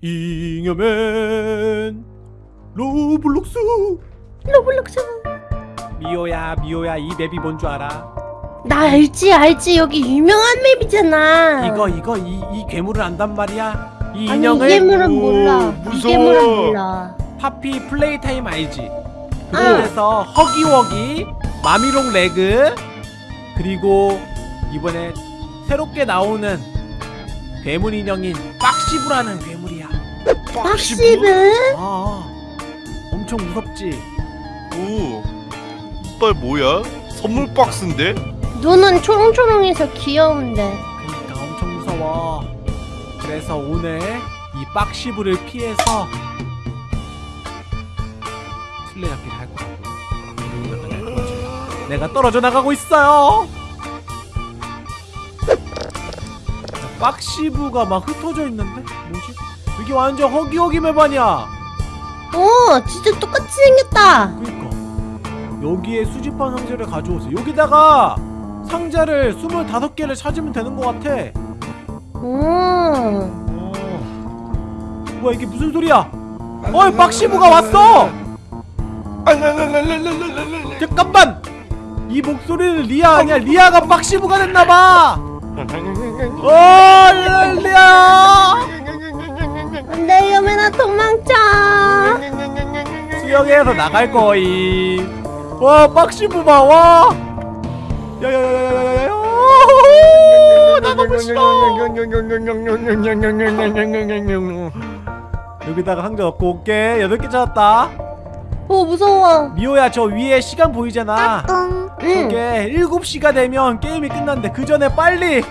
잉여맨 로블록스. 로블록스. 미호야 미호야 이 map이 뭔 줄 알아? 나 알지 알지. 여기 유명한 map이잖아. 이거 이거 이, 이 괴물을 안단 말이야? 이 아니 인형을? 이 괴물은 오, 몰라. 이 무서워. 괴물은 몰라. 파피 플레이타임 알지? 아. 그래서 허기워기 마미 롱 레그 그리고 이번에 새롭게 나오는 괴물 인형인 빡시브라는 괴물이야 박시브? 아 엄청 무섭지? 오, 이빨 뭐야? 선물 박스인데? 눈은 초롱초롱해서 귀여운데 그러니까 엄청 무서워 그래서 오늘 이 빡시브를 피해서 술래 잡기를 할 거라고 내가 떨어져 나가고 있어요 자, 빡시브가 막 흩어져 있는데? 이게 완전 허기허기 맵 아니야 오 진짜 똑같이 생겼다 그니까 여기에 수집한 상자를 가져오세요 여기다가 상자를 25개를 찾으면 되는 것 같아 오 어. 뭐야 이게 무슨 소리야? 어이 박시부가 왔어! 잠깐만! 이 목소리는 리아 아니야 리아가 박시부가 됐나봐! 어 리아! 안돼 여매나 도망쳐. 수영해서 나갈 거임. 와 박시부 봐 와! 야야야야야야야. 나 너무 싫어 여기다가 상자 넣고 올게. 8개 찾았다. 오 무서워. 미호야 저 위에 시간 보이잖아. 응. 이게 7시가 되면 게임이 끝난대 그 전에 빨리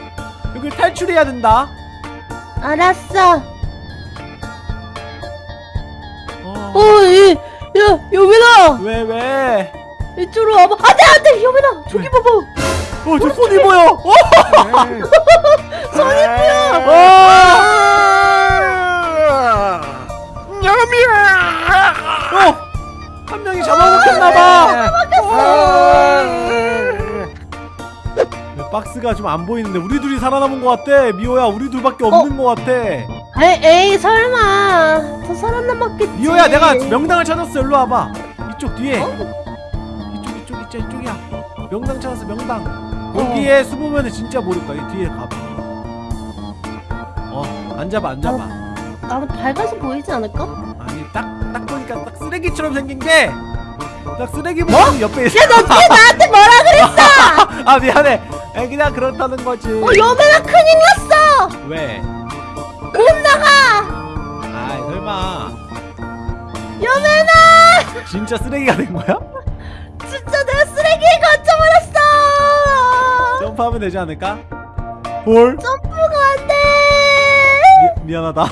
여기 탈출해야 된다. 알았어 어. 어이 야 여매나 왜 왜? 이쪽으로 와봐. 안 돼 안 돼! 여매나 저기 봐봐. 어 저 손이 보여. 어! 손이 보여. 어! 한 명이 잡아먹혔나봐. 박스가 좀 안 보이는데 우리 둘이 살아남은 것 같아. 미호야 우리 둘밖에 없는 것 같아 에이, 에이 설마. 더 살아남았겠지. 미호야 내가 명당을 찾았어. 일로 와봐. 이쪽 뒤에. 어? 이쪽 이쪽 있자 이쪽이야. 명당 찾았어 명당. 여기에 숨으면 진짜 모를 거야. 이 뒤에 가봐. 어 앉아봐 앉아봐 나도 밝아서 보이지 않을까? 아니 딱딱 보니까 딱 쓰레기처럼 생긴 게 딱 쓰레기 뭐? 옆에 있어. 야너 어떻게 나한테 뭐라 그랬어? 아 미안해. 에, 그냥 그렇다는 거지. 어 여매나 큰일 났어! 왜? 못 나가! 아 설마. 여매나 진짜 쓰레기가 된 거야? 진짜 내가 쓰레기에 갇혀버렸어! 점프하면 되지 않을까? 볼? 점프가 안 돼! 미, 미안하다.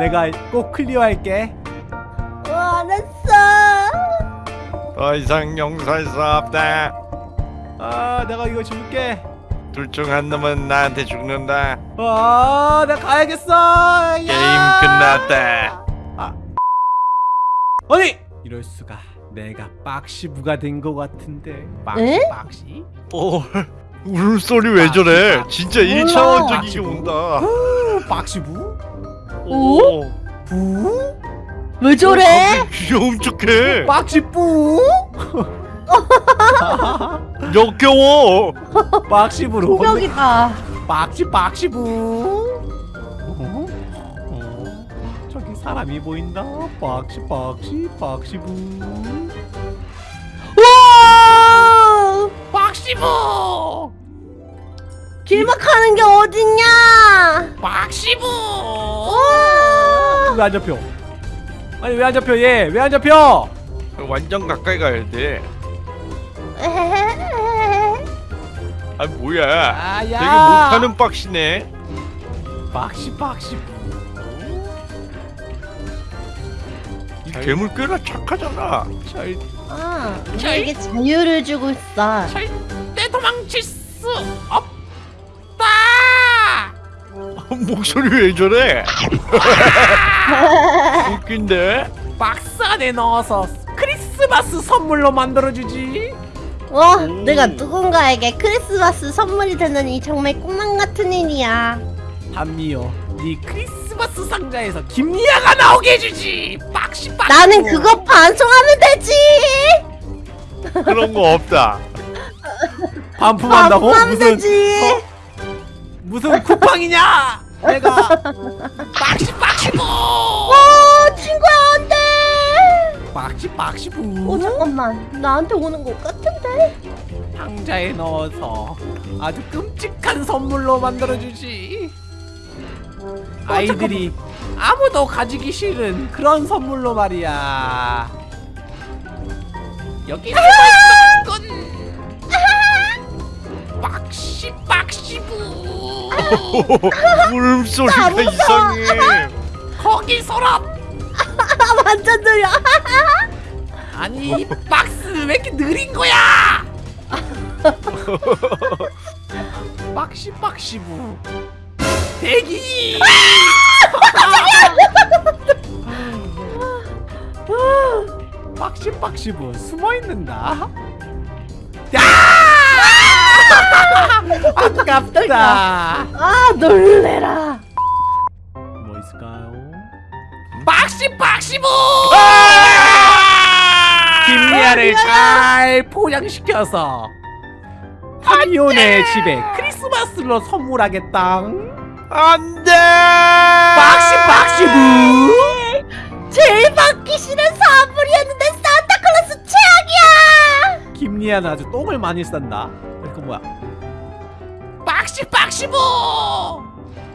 내가 꼭 클리어할게. 어, 알았어! 더 이상 용서할 수 없다. 아 내가 이거 줄게 둘 중 한 놈은 나한테 죽는다. 아 내가 가야겠어 게임 끝났다. 아니 이럴 수가 내가 빡시부가 된 것 같은데 빡시 에? 빡시 오, 울소리 왜 저래? 진짜 몰라. 1차원적이게 온다. 오, 빡시부 오? 부 왜 저래? 갑자기 귀여운 척해. 빡시뿌 역겨워. 빡시부로. 공격이다. 빡시 빡시부. 어? 어? 저기 사람이 보인다. 빡시 빡시 빡시부. 우와! 빡시부! 길막하는 게 어딨냐? 빡시부! 왜 안 잡혀? 아니 왜 안 잡혀 얘? 왜 안 잡혀? 완전 가까이 가야 돼. 아 뭐야? 아야 되게 못하는 빡시네. 빡시 빡시 이 괴물 꽤나 착하잖아. 절 아, 우리에게 자유를 주고 있어 절대 도망칠 수 없다 목소리 왜 저래? 웃긴데? 박스 안에 넣어서 크리스마스 선물로 만들어주지 와 오. 내가 누군가에게 크리스마스 선물이 되는 이 정말 꿈만 같은 일이야 한미요 네 크리스마스 상자에서 김리아가 나오게 해주지 빡시 빡시 나는 그거 반송하면 되지. 그런 거 없다. 반품한다고? 반송하면 무슨 되지. 무슨 쿠팡이냐 내가 빡시 어 안돼. 빡시 빡시부 어 잠깐만. 나한테 오는 것 같은데. 상자에 넣어서 아주 끔찍한 선물로 만들어주지. 아이들이 아무도 가지기 싫은 그런 선물로 말이야. 여기 숨어있던 건 빡시 빡시부. 울음소리가 이상해. 거기 서랍. 아 완전 느려. 아니 이 박스 왜 이렇게 느린 거야? 빡시 빡시부. 대기! 빡시 빡시부. 숨어 있는다. 야! 아깝다. 아 놀래라. 뭐 있을까요 박시 박시부. 김리아를 잘 포장시켜서 하미온의 집에 크리스마스로 선물하겠다 안돼. 박시 박시부 제일 받기 싫은 선물이었는데 산타클로스 최악이야. 김리아는 아주 똥을 많이 싼다 이거 뭐야 박시 박시부.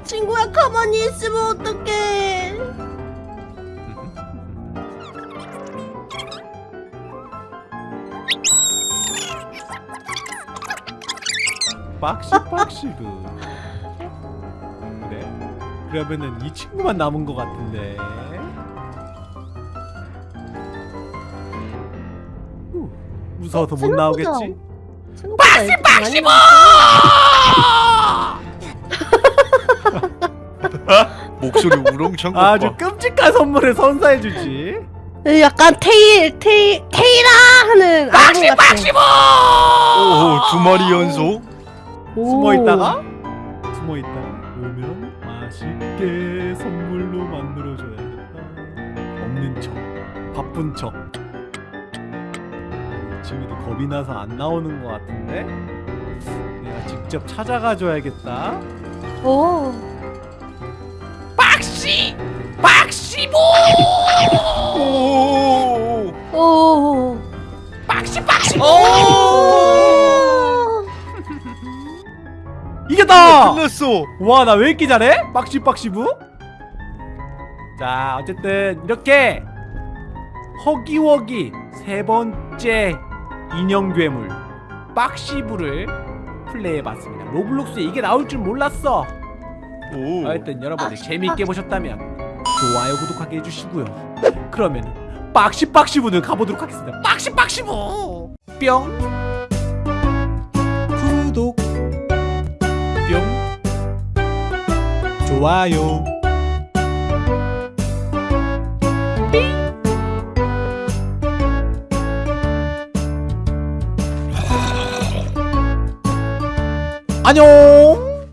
친구야 가만히 있으면 어떡해. 박시 박시부 그래? 그러면은 이 친구만 남은 것 같은데 후, 무서워서 못 나오겠지? 박시 박시모. 목소리 우렁찬 거 아주 봐. 끔찍한 선물을 선사해주지 약간 테일 테일 테일아 하는 박시. 박시부. 오두 마리 연속. 오. 숨어 있다가 숨어 있다가 오면 맛있게 선물로 만들어 줘야겠다 없는 척 바쁜 척 지금도 겁이 나서 안 나오는 것 같은데 내가 직접 찾아가 줘야겠다 오. 박시 박시부. 오. 오. 박시 박시부. 이겼다! 끝났어. 와 나 왜 이렇게 잘해? 빡시빡시부 자 어쨌든 이렇게 허기워기 세 번째 인형 괴물 빡시부를 플레이해봤습니다 로블록스에 이게 나올 줄 몰랐어 오. 하여튼 여러분들 재미있게 보셨다면 좋아요 구독하게 해주시고요 그러면 빡시빡시부는 가보도록 하겠습니다 빡시빡시부 뿅 좋아요. 안녕